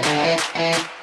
Gracias.